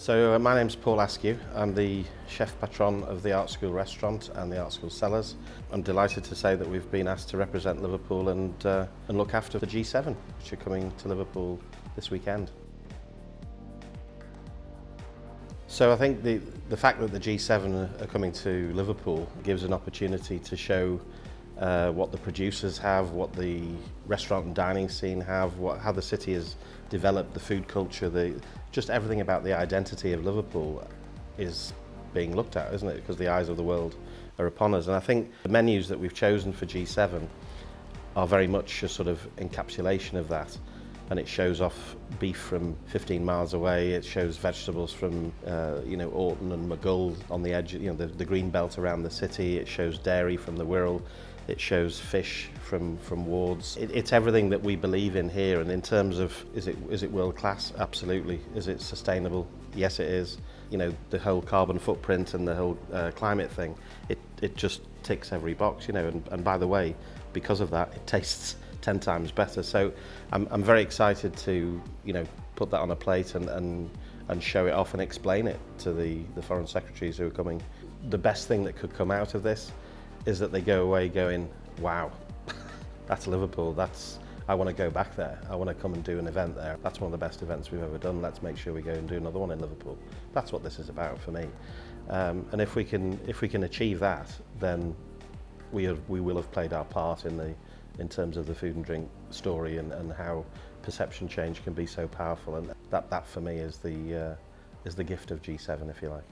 So uh, my name's Paul Askew. I'm the chef patron of the Art School restaurant and the Art School cellars. I'm delighted to say that we've been asked to represent Liverpool and, uh, and look after the G7, which are coming to Liverpool this weekend. So I think the, the fact that the G7 are coming to Liverpool gives an opportunity to show uh, what the producers have, what the restaurant and dining scene have, what, how the city has developed, the food culture, the, just everything about the identity of Liverpool is being looked at, isn't it? Because the eyes of the world are upon us. And I think the menus that we've chosen for G7 are very much a sort of encapsulation of that. And it shows off beef from 15 miles away. It shows vegetables from, uh, you know, Aughton and Maghull on the edge, you know, the, the green belt around the city. It shows dairy from the Wirral. It shows fish from, from Wards. It, it's everything that we believe in here. And in terms of, is it, is it world class? Absolutely. Is it sustainable? Yes, it is. You know, the whole carbon footprint and the whole uh, climate thing, it, it just ticks every box, you know. And, and by the way, because of that, it tastes 10 times better. So I'm, I'm very excited to, you know, put that on a plate and, and, and show it off and explain it to the, the foreign secretaries who are coming. The best thing that could come out of this is that they go away going, wow, that's Liverpool, that's, I want to go back there. I want to come and do an event there. That's one of the best events we've ever done. Let's make sure we go and do another one in Liverpool. That's what this is about for me. Um, and if we can, if we can achieve that, then we, have, we will have played our part in, the, in terms of the food and drink story and, and how perception change can be so powerful. And that, that for me is the, uh, is the gift of G7, if you like.